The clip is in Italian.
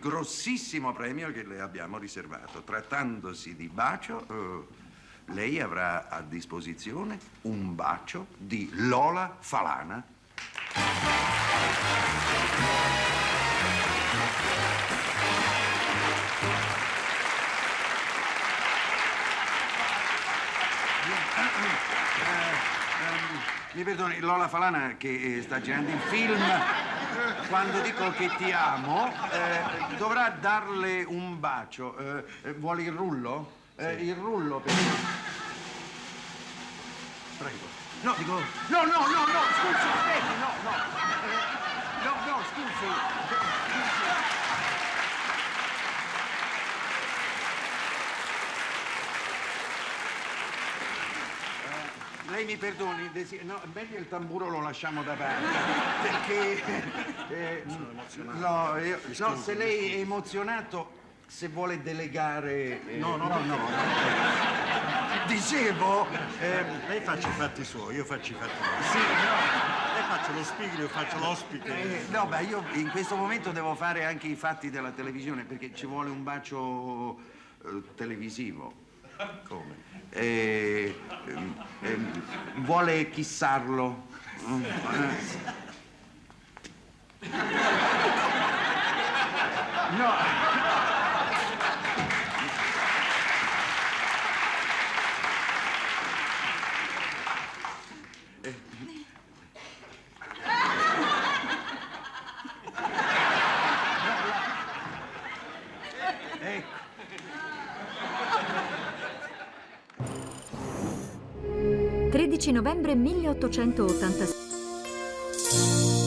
grossissimo premio che le abbiamo riservato. Trattandosi di bacio, eh, lei avrà a disposizione un bacio di Lola Falana. Mi perdoni, Lola Falana che eh, sta girando il film, quando dico che ti amo, eh, dovrà darle un bacio. Eh, eh, vuole il rullo? Eh, Il rullo per... Prego. No, dico... No, no, no, no, scusi, aspetti, no, no. Eh, no, no, scusi. Lei mi perdoni, desi- no, meglio il tamburo lo lasciamo da parte, perché... eh, no, io- no, se lei è emozionato, se vuole delegare... eh, No, no, no, no. Dicevo, eh, Lei faccia i fatti suoi, io faccio i fatti miei. sì, no, Lei faccia lo speaker, io faccio l'ospite. eh, no, beh, io in questo momento devo fare anche i fatti della televisione perché ci vuole un bacio eh, televisivo. Come? Eh, ehm, ehm, vuole chissarlo? No. Ecco. 13 novembre 1886.